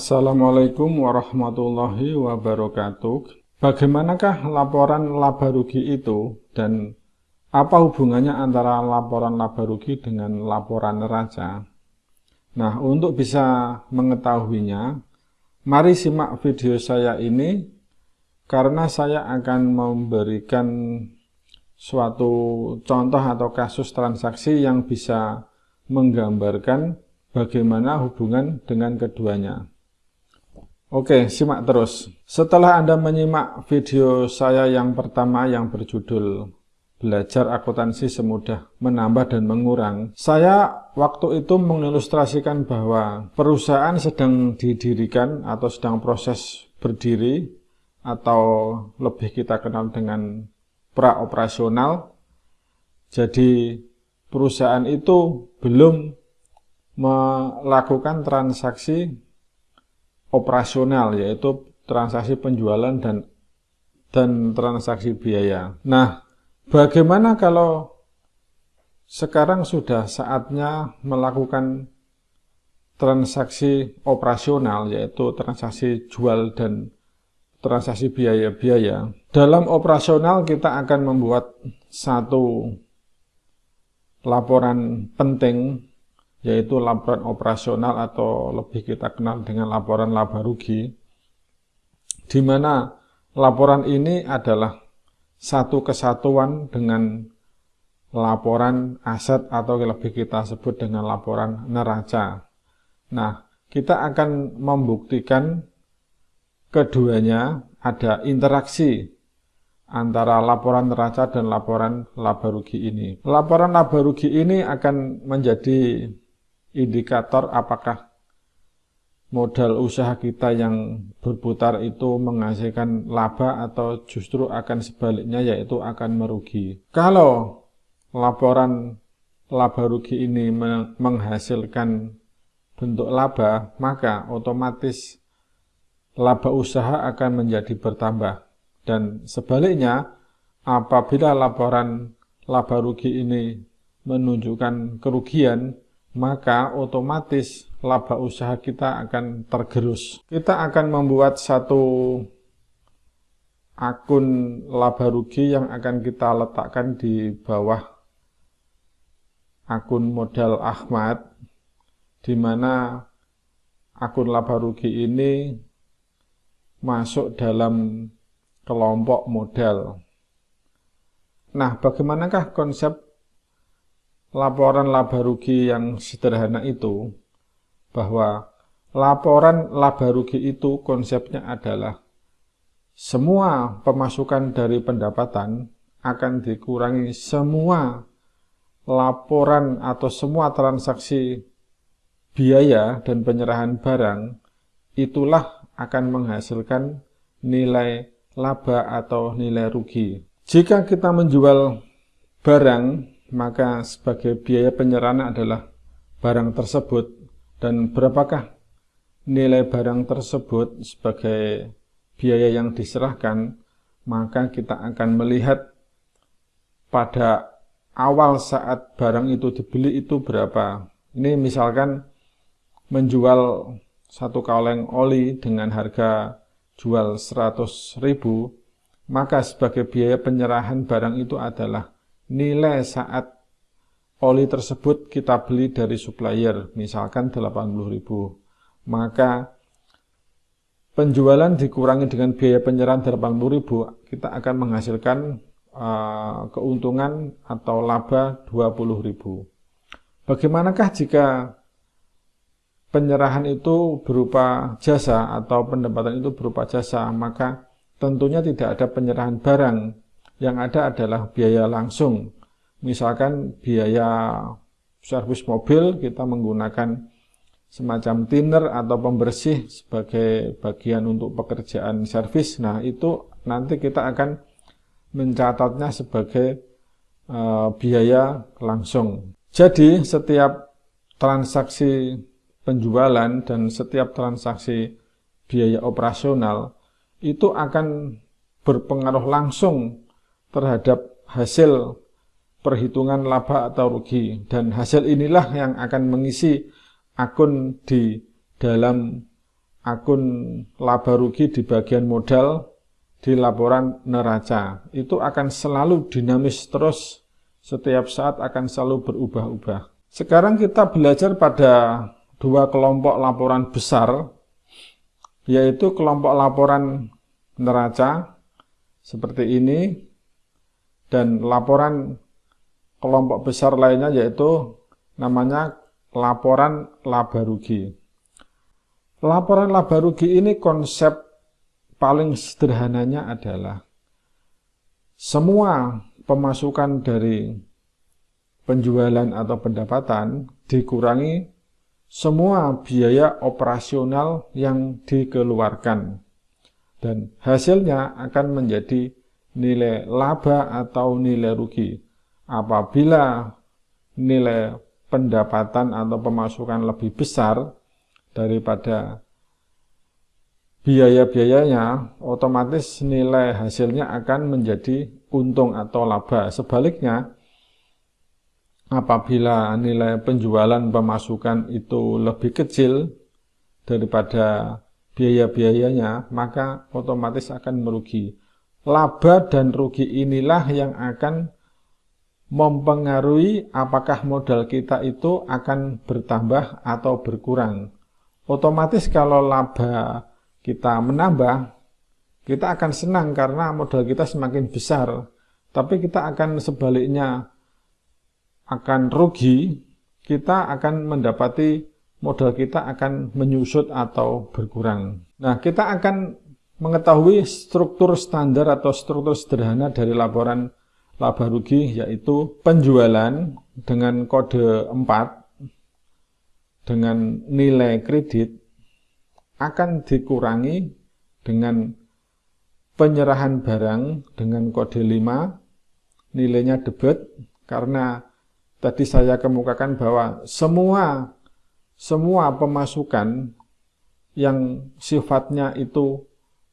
Assalamualaikum warahmatullahi wabarakatuh. Bagaimanakah laporan laba rugi itu dan apa hubungannya antara laporan laba rugi dengan laporan neraca? Nah, untuk bisa mengetahuinya, mari simak video saya ini karena saya akan memberikan suatu contoh atau kasus transaksi yang bisa menggambarkan bagaimana hubungan dengan keduanya. Oke, simak terus. Setelah Anda menyimak video saya yang pertama yang berjudul Belajar Akuntansi Semudah Menambah dan Mengurang, saya waktu itu mengilustrasikan bahwa perusahaan sedang didirikan atau sedang proses berdiri atau lebih kita kenal dengan pra-operasional. Jadi perusahaan itu belum melakukan transaksi operasional yaitu transaksi penjualan dan dan transaksi biaya. Nah, bagaimana kalau sekarang sudah saatnya melakukan transaksi operasional yaitu transaksi jual dan transaksi biaya-biaya. Dalam operasional kita akan membuat satu laporan penting yaitu laporan operasional atau lebih kita kenal dengan laporan laba rugi, di mana laporan ini adalah satu kesatuan dengan laporan aset atau lebih kita sebut dengan laporan neraca. Nah, kita akan membuktikan keduanya ada interaksi antara laporan neraca dan laporan laba rugi ini. Laporan laba rugi ini akan menjadi indikator apakah modal usaha kita yang berputar itu menghasilkan laba atau justru akan sebaliknya yaitu akan merugi. Kalau laporan laba rugi ini menghasilkan bentuk laba, maka otomatis laba usaha akan menjadi bertambah. Dan sebaliknya, apabila laporan laba rugi ini menunjukkan kerugian, maka otomatis laba usaha kita akan tergerus. Kita akan membuat satu akun laba rugi yang akan kita letakkan di bawah akun modal Ahmad, di mana akun laba rugi ini masuk dalam kelompok modal. Nah, bagaimanakah konsep laporan laba rugi yang sederhana itu bahwa laporan laba rugi itu konsepnya adalah semua pemasukan dari pendapatan akan dikurangi semua laporan atau semua transaksi biaya dan penyerahan barang itulah akan menghasilkan nilai laba atau nilai rugi. Jika kita menjual barang maka sebagai biaya penyerahan adalah barang tersebut. Dan berapakah nilai barang tersebut sebagai biaya yang diserahkan? Maka kita akan melihat pada awal saat barang itu dibeli itu berapa. Ini misalkan menjual satu kaleng oli dengan harga jual 100 ribu maka sebagai biaya penyerahan barang itu adalah nilai saat oli tersebut kita beli dari supplier, misalkan 80.000, maka penjualan dikurangi dengan biaya penyerahan 80.000, kita akan menghasilkan uh, keuntungan atau laba 20.000. Bagaimanakah jika penyerahan itu berupa jasa atau pendapatan itu berupa jasa, maka tentunya tidak ada penyerahan barang yang ada adalah biaya langsung. Misalkan biaya servis mobil kita menggunakan semacam thinner atau pembersih sebagai bagian untuk pekerjaan servis. Nah, itu nanti kita akan mencatatnya sebagai uh, biaya langsung. Jadi, setiap transaksi penjualan dan setiap transaksi biaya operasional itu akan berpengaruh langsung terhadap hasil perhitungan laba atau rugi dan hasil inilah yang akan mengisi akun di dalam akun laba rugi di bagian modal di laporan neraca. Itu akan selalu dinamis terus, setiap saat akan selalu berubah-ubah. Sekarang kita belajar pada dua kelompok laporan besar, yaitu kelompok laporan neraca seperti ini, dan laporan kelompok besar lainnya yaitu namanya laporan laba rugi. Laporan laba rugi ini konsep paling sederhananya adalah semua pemasukan dari penjualan atau pendapatan dikurangi semua biaya operasional yang dikeluarkan dan hasilnya akan menjadi nilai laba atau nilai rugi apabila nilai pendapatan atau pemasukan lebih besar daripada biaya-biayanya, otomatis nilai hasilnya akan menjadi untung atau laba. Sebaliknya, apabila nilai penjualan pemasukan itu lebih kecil daripada biaya-biayanya, maka otomatis akan merugi. Laba dan rugi inilah yang akan mempengaruhi apakah modal kita itu akan bertambah atau berkurang otomatis kalau laba kita menambah, kita akan senang karena modal kita semakin besar. Tapi kita akan sebaliknya akan rugi, kita akan mendapati modal kita akan menyusut atau berkurang. Nah, kita akan mengetahui struktur standar atau struktur sederhana dari laporan laba rugi yaitu penjualan dengan kode 4 dengan nilai kredit akan dikurangi dengan penyerahan barang dengan kode 5 nilainya debit karena tadi saya kemukakan bahwa semua semua pemasukan yang sifatnya itu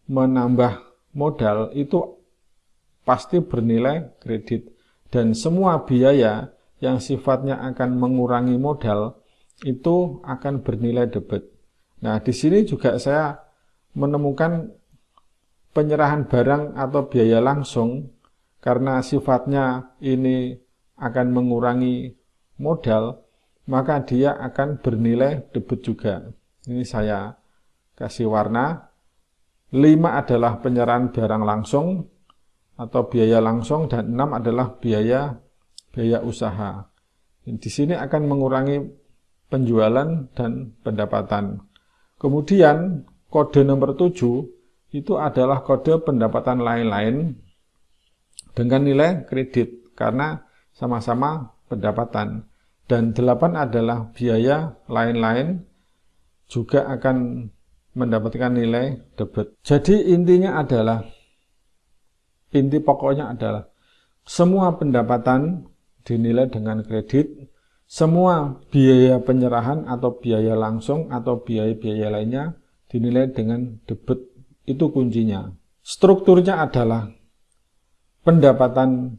menambah modal itu pasti bernilai kredit dan semua biaya yang sifatnya akan mengurangi modal itu akan bernilai debit. Nah, di sini juga saya menemukan penyerahan barang atau biaya langsung karena sifatnya ini akan mengurangi modal, maka dia akan bernilai debit juga. Ini saya kasih warna. 5 adalah penyerahan barang langsung atau biaya langsung dan 6 adalah biaya biaya usaha. Di sini akan mengurangi penjualan dan pendapatan. Kemudian kode nomor 7 itu adalah kode pendapatan lain-lain dengan nilai kredit karena sama-sama pendapatan. Dan 8 adalah biaya lain-lain juga akan mendapatkan nilai debit. Jadi intinya adalah, inti pokoknya adalah semua pendapatan dinilai dengan kredit semua biaya penyerahan atau biaya langsung atau biaya-biaya lainnya dinilai dengan debit. Itu kuncinya. Strukturnya adalah pendapatan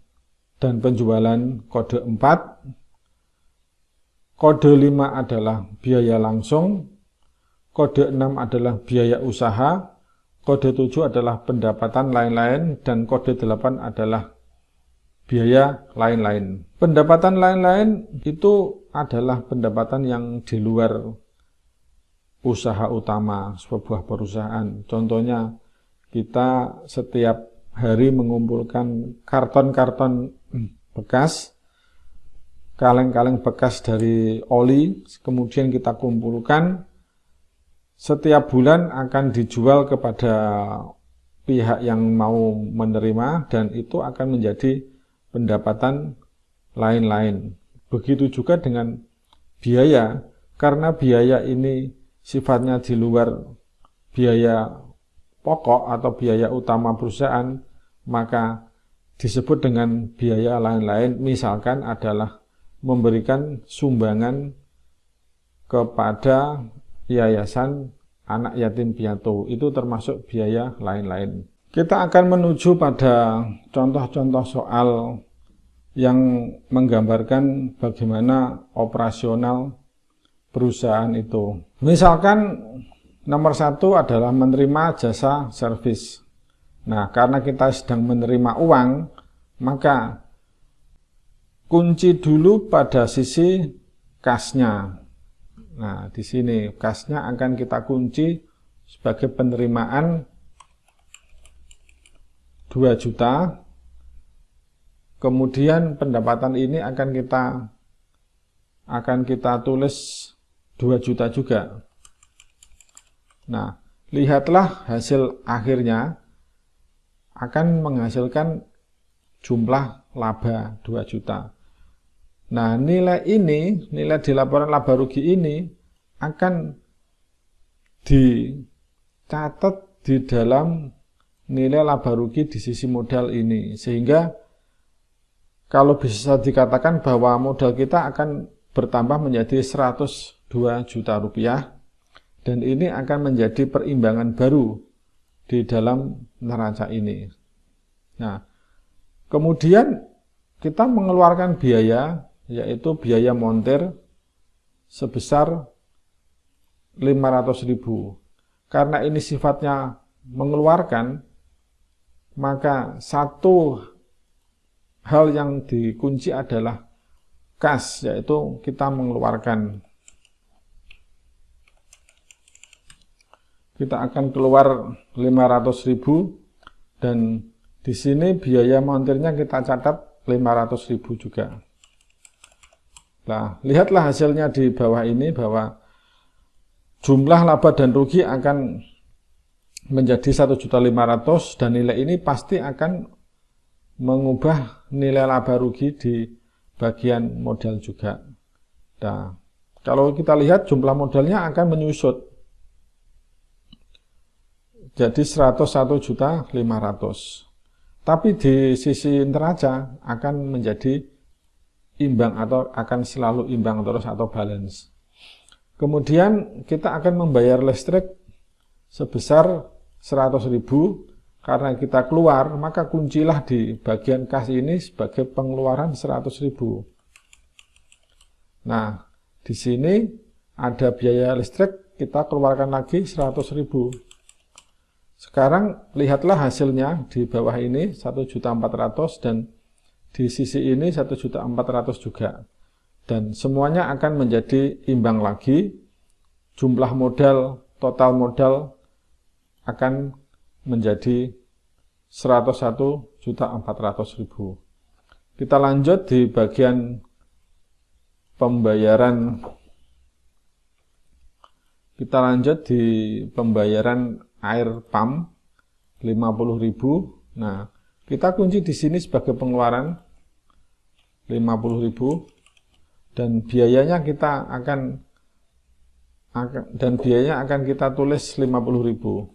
dan penjualan kode 4, kode 5 adalah biaya langsung, kode 6 adalah biaya usaha, kode 7 adalah pendapatan lain-lain, dan kode 8 adalah biaya lain-lain. Pendapatan lain-lain itu adalah pendapatan yang di luar usaha utama sebuah perusahaan. Contohnya kita setiap hari mengumpulkan karton-karton bekas, kaleng-kaleng bekas dari oli, kemudian kita kumpulkan, setiap bulan akan dijual kepada pihak yang mau menerima dan itu akan menjadi pendapatan lain-lain. Begitu juga dengan biaya, karena biaya ini sifatnya di luar biaya pokok atau biaya utama perusahaan, maka disebut dengan biaya lain-lain, misalkan adalah memberikan sumbangan kepada yayasan anak yatim piatu, itu termasuk biaya lain-lain. Kita akan menuju pada contoh-contoh soal yang menggambarkan bagaimana operasional perusahaan itu. Misalkan Nomor satu adalah menerima jasa servis. Nah, karena kita sedang menerima uang, maka kunci dulu pada sisi kasnya. Nah, di sini kasnya akan kita kunci sebagai penerimaan 2 juta. Kemudian pendapatan ini akan kita akan kita tulis 2 juta juga. Nah, lihatlah hasil akhirnya akan menghasilkan jumlah laba 2 juta. Nah, nilai ini, nilai di laporan laba rugi ini akan dicatat di dalam nilai laba rugi di sisi modal ini. Sehingga kalau bisa dikatakan bahwa modal kita akan bertambah menjadi 102 juta rupiah dan ini akan menjadi perimbangan baru di dalam neraca ini. Nah, kemudian kita mengeluarkan biaya, yaitu biaya montir sebesar 500.000. Karena ini sifatnya mengeluarkan, maka satu hal yang dikunci adalah kas, yaitu kita mengeluarkan kita akan keluar 500 ribu dan di sini biaya montirnya kita catat 500 ribu juga. Nah, lihatlah hasilnya di bawah ini bahwa jumlah laba dan rugi akan menjadi 1.500 dan nilai ini pasti akan mengubah nilai laba rugi di bagian modal juga. Nah, kalau kita lihat jumlah modalnya akan menyusut jadi 101 juta 500. Tapi di sisi neraca akan menjadi imbang atau akan selalu imbang terus atau balance. Kemudian kita akan membayar listrik sebesar 100 ribu karena kita keluar maka kuncilah di bagian kas ini sebagai pengeluaran 100 ribu. Nah di sini ada biaya listrik kita keluarkan lagi 100 ribu sekarang lihatlah hasilnya di bawah ini 1.400 dan di sisi ini 1.400 juga. Dan semuanya akan menjadi imbang lagi. Jumlah modal, total modal akan menjadi 101.400.000. Kita lanjut di bagian pembayaran kita lanjut di pembayaran air pump 50.000. Nah, kita kunci di sini sebagai pengeluaran 50.000 dan biayanya kita akan dan biayanya akan kita tulis 50.000.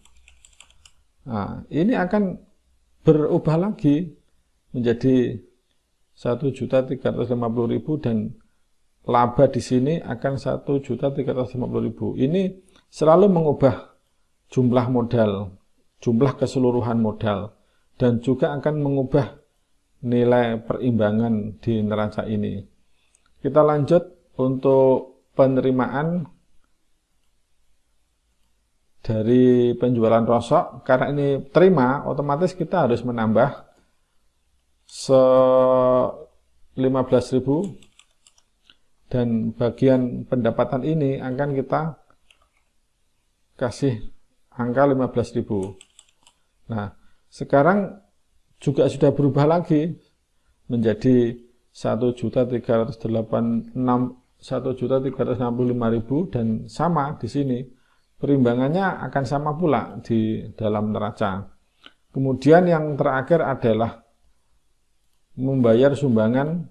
Nah, ini akan berubah lagi menjadi 1.350.000 dan laba di sini akan 1.350.000. Ini selalu mengubah jumlah modal, jumlah keseluruhan modal, dan juga akan mengubah nilai perimbangan di neraca ini. Kita lanjut untuk penerimaan dari penjualan rosok. Karena ini terima, otomatis kita harus menambah se 15.000 dan bagian pendapatan ini akan kita kasih angka 15.000. Nah, sekarang juga sudah berubah lagi menjadi 1.386 1.365.000 dan sama di sini perimbangannya akan sama pula di dalam neraca. Kemudian yang terakhir adalah membayar sumbangan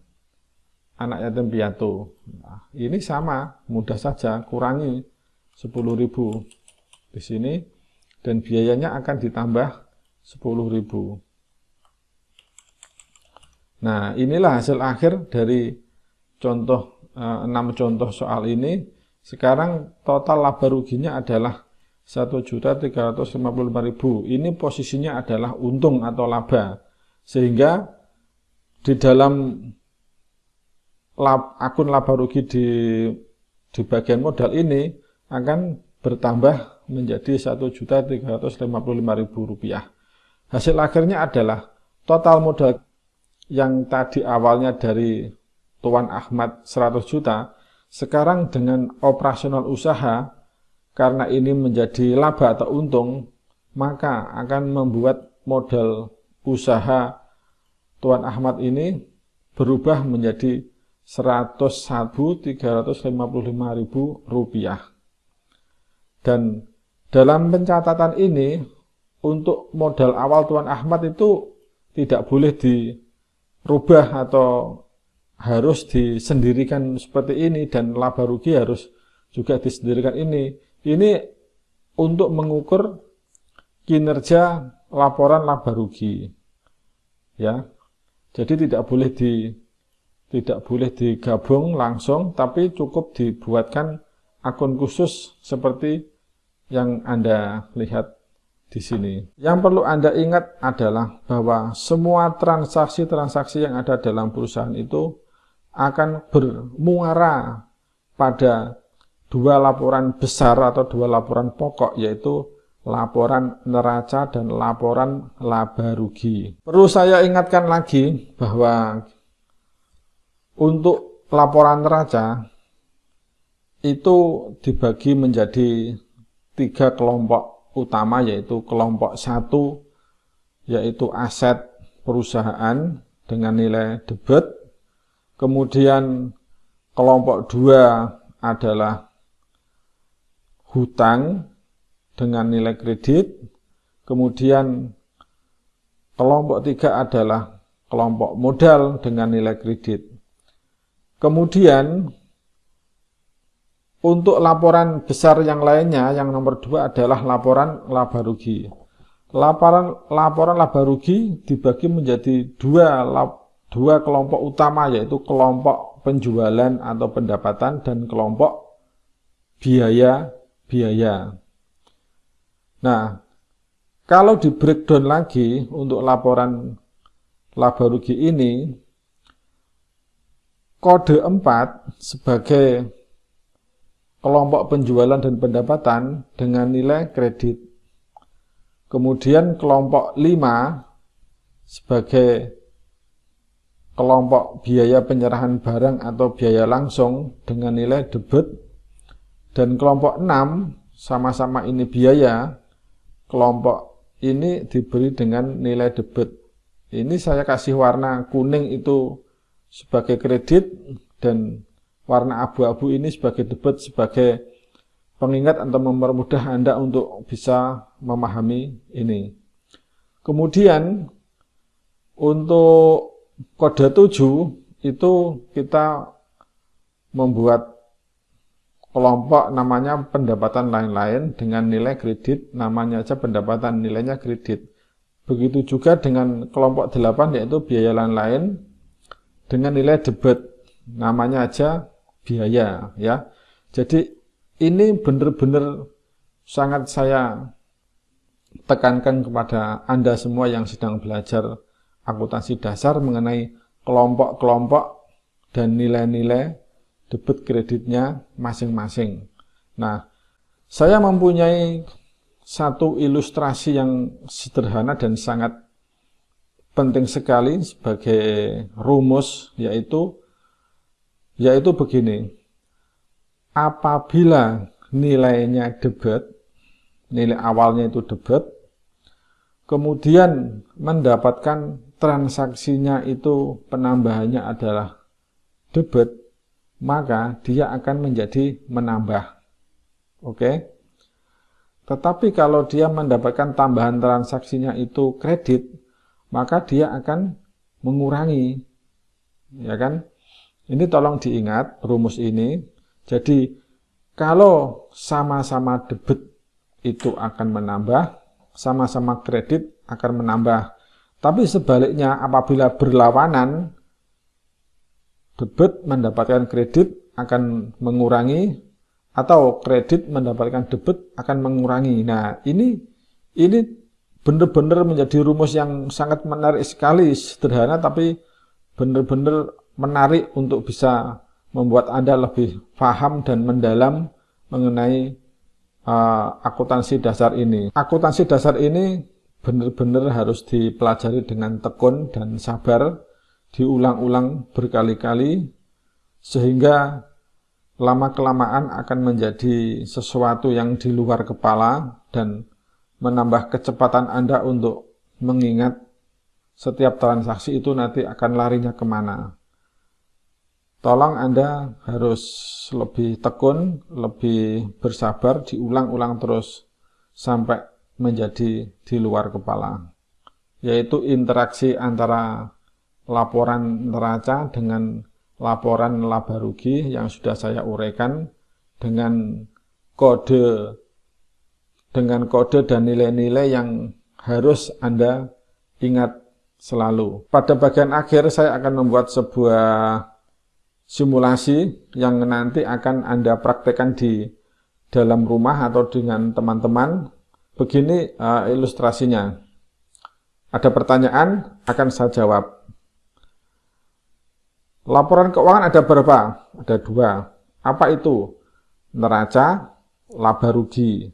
anak yatim piatu. Nah, ini sama, mudah saja, kurangi 10.000 di sini dan biayanya akan ditambah 10.000. Nah, inilah hasil akhir dari contoh eh, 6 contoh soal ini. Sekarang total laba ruginya adalah 1.355.000. Ini posisinya adalah untung atau laba. Sehingga di dalam lab, akun laba rugi di di bagian modal ini akan bertambah menjadi Rp1.355.000. Hasil akhirnya adalah total modal yang tadi awalnya dari Tuan Ahmad 100 juta, sekarang dengan operasional usaha, karena ini menjadi laba atau untung, maka akan membuat modal usaha Tuan Ahmad ini berubah menjadi Rp101.355.000. Dan dalam pencatatan ini, untuk modal awal Tuan Ahmad itu tidak boleh dirubah atau harus disendirikan seperti ini dan laba rugi harus juga disendirikan ini. Ini untuk mengukur kinerja laporan laba rugi. Ya. Jadi tidak boleh di tidak boleh digabung langsung tapi cukup dibuatkan akun khusus seperti yang Anda lihat di sini. Yang perlu Anda ingat adalah bahwa semua transaksi-transaksi yang ada dalam perusahaan itu akan bermuara pada dua laporan besar atau dua laporan pokok yaitu laporan neraca dan laporan laba rugi. Perlu saya ingatkan lagi bahwa untuk laporan neraca itu dibagi menjadi tiga kelompok utama yaitu kelompok satu yaitu aset perusahaan dengan nilai debit. Kemudian kelompok dua adalah hutang dengan nilai kredit. Kemudian kelompok tiga adalah kelompok modal dengan nilai kredit. Kemudian untuk laporan besar yang lainnya, yang nomor dua adalah laporan laba rugi. Laporan laporan laba rugi dibagi menjadi dua dua kelompok utama yaitu kelompok penjualan atau pendapatan dan kelompok biaya biaya. Nah, kalau di breakdown lagi untuk laporan laba rugi ini kode 4 sebagai kelompok penjualan dan pendapatan dengan nilai kredit. Kemudian kelompok 5 sebagai kelompok biaya penyerahan barang atau biaya langsung dengan nilai debit dan kelompok 6 sama-sama ini biaya kelompok ini diberi dengan nilai debit ini saya kasih warna kuning itu sebagai kredit dan warna abu-abu ini sebagai debat sebagai pengingat atau mempermudah Anda untuk bisa memahami ini. Kemudian untuk kode 7 itu kita membuat kelompok namanya pendapatan lain-lain dengan nilai kredit, namanya aja pendapatan nilainya kredit. Begitu juga dengan kelompok 8 yaitu biaya lain-lain dengan nilai debit, namanya aja biaya ya. Jadi ini benar-benar sangat saya tekankan kepada Anda semua yang sedang belajar akuntansi dasar mengenai kelompok-kelompok dan nilai-nilai debit kreditnya masing-masing. Nah, saya mempunyai satu ilustrasi yang sederhana dan sangat penting sekali sebagai rumus yaitu yaitu begini. Apabila nilainya debit nilai awalnya itu debit kemudian mendapatkan transaksinya itu penambahannya adalah debit maka dia akan menjadi menambah. Oke? Tetapi kalau dia mendapatkan tambahan transaksinya itu kredit maka dia akan mengurangi ya kan ini tolong diingat rumus ini. Jadi kalau sama-sama debit itu akan menambah, sama-sama kredit akan menambah. Tapi sebaliknya apabila berlawanan, debit mendapatkan kredit akan mengurangi atau kredit mendapatkan debit akan mengurangi. Nah, ini ini benar-benar menjadi rumus yang sangat menarik sekali, sederhana tapi benar-benar menarik untuk bisa membuat Anda lebih paham dan mendalam mengenai uh, akuntansi dasar ini. Akuntansi dasar ini benar-benar harus dipelajari dengan tekun dan sabar, diulang-ulang berkali-kali, sehingga lama-kelamaan akan menjadi sesuatu yang di luar kepala dan menambah kecepatan Anda untuk mengingat setiap transaksi itu nanti akan larinya ke mana. Tolong Anda harus lebih tekun, lebih bersabar, diulang-ulang terus sampai menjadi di luar kepala. Yaitu interaksi antara laporan neraca dengan laporan laba rugi yang sudah saya uraikan dengan kode dengan kode dan nilai-nilai yang harus Anda ingat selalu. Pada bagian akhir saya akan membuat sebuah simulasi yang nanti akan Anda praktekkan di dalam rumah atau dengan teman-teman. Begini uh, ilustrasinya. Ada pertanyaan, akan saya jawab. Laporan keuangan ada berapa? Ada dua. Apa itu? Neraca, laba rugi.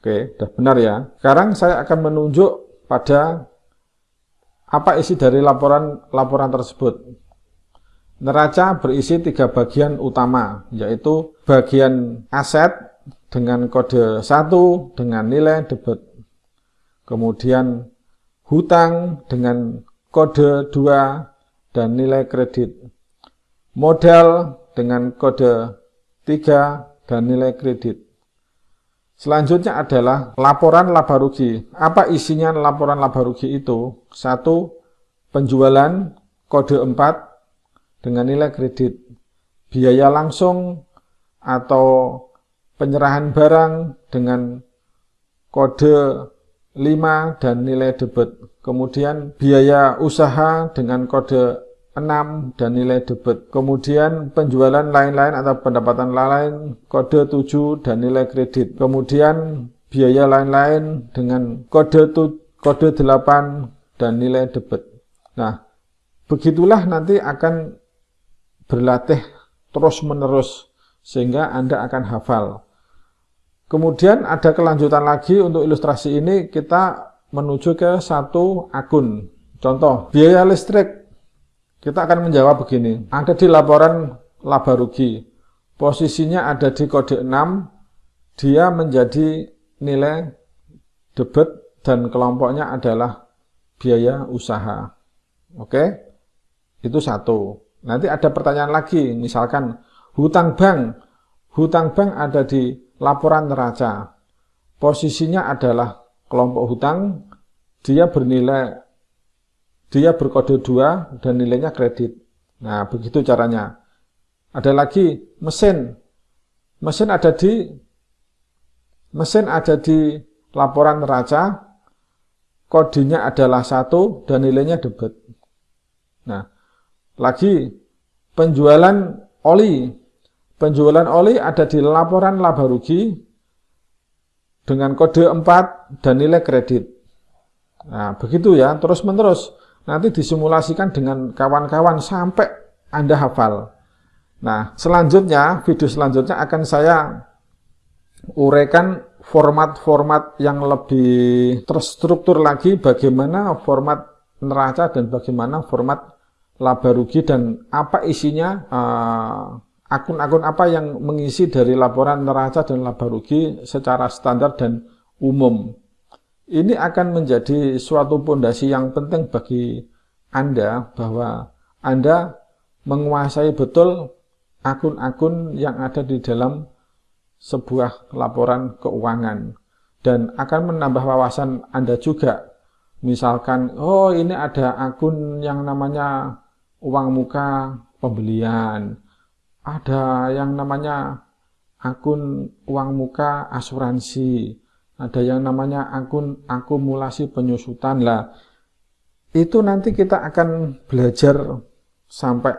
Oke, sudah benar ya. Sekarang saya akan menunjuk pada apa isi dari laporan laporan tersebut. Neraca berisi tiga bagian utama, yaitu bagian aset dengan kode 1 dengan nilai debit. Kemudian hutang dengan kode 2 dan nilai kredit. Modal dengan kode 3 dan nilai kredit. Selanjutnya adalah laporan laba rugi. Apa isinya laporan laba rugi itu? Satu, penjualan kode 4 dengan nilai kredit. Biaya langsung atau penyerahan barang dengan kode 5 dan nilai debit. Kemudian biaya usaha dengan kode 6 dan nilai debit. Kemudian penjualan lain-lain atau pendapatan lain kode 7 dan nilai kredit. Kemudian biaya lain-lain dengan kode kode 8 dan nilai debit. Nah, begitulah nanti akan berlatih terus-menerus sehingga Anda akan hafal. Kemudian ada kelanjutan lagi untuk ilustrasi ini kita menuju ke satu akun. Contoh, biaya listrik. Kita akan menjawab begini. Ada di laporan laba rugi. Posisinya ada di kode 6. Dia menjadi nilai debit dan kelompoknya adalah biaya usaha. Oke? Itu satu. Nanti ada pertanyaan lagi, misalkan hutang bank. Hutang bank ada di laporan neraca. Posisinya adalah kelompok hutang, dia bernilai, dia berkode 2 dan nilainya kredit. Nah, begitu caranya. Ada lagi mesin. Mesin ada di mesin ada di laporan neraca, kodenya adalah satu dan nilainya debit. Nah, lagi, penjualan oli. Penjualan oli ada di laporan laba rugi dengan kode 4 dan nilai kredit. Nah, begitu ya, terus-menerus. Nanti disimulasikan dengan kawan-kawan sampai Anda hafal. Nah, selanjutnya, video selanjutnya akan saya uraikan format-format yang lebih terstruktur lagi bagaimana format neraca dan bagaimana format laba rugi dan apa isinya eh, akun-akun apa yang mengisi dari laporan neraca dan laba rugi secara standar dan umum. Ini akan menjadi suatu pondasi yang penting bagi Anda bahwa Anda menguasai betul akun-akun yang ada di dalam sebuah laporan keuangan dan akan menambah wawasan Anda juga. Misalkan, oh ini ada akun yang namanya uang muka pembelian, ada yang namanya akun uang muka asuransi, ada yang namanya akun akumulasi penyusutan lah. Itu nanti kita akan belajar sampai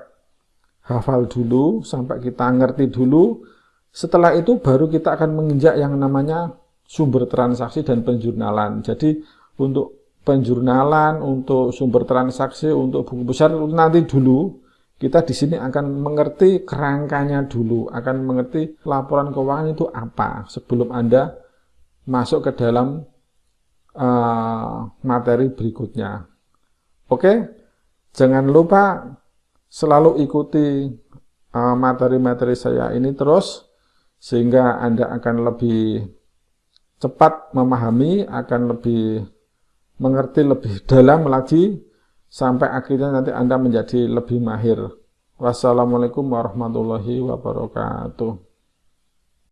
hafal dulu, sampai kita ngerti dulu. Setelah itu baru kita akan menginjak yang namanya sumber transaksi dan penjurnalan. Jadi untuk penjurnalan, untuk sumber transaksi, untuk buku besar nanti dulu kita di sini akan mengerti kerangkanya dulu, akan mengerti laporan keuangan itu apa sebelum Anda masuk ke dalam uh, materi berikutnya. Oke, jangan lupa selalu ikuti eh, materi-materi uh, saya ini terus, sehingga Anda akan lebih cepat memahami, akan lebih mengerti lebih dalam lagi, sampai akhirnya nanti Anda menjadi lebih mahir. Wassalamualaikum warahmatullahi wabarakatuh.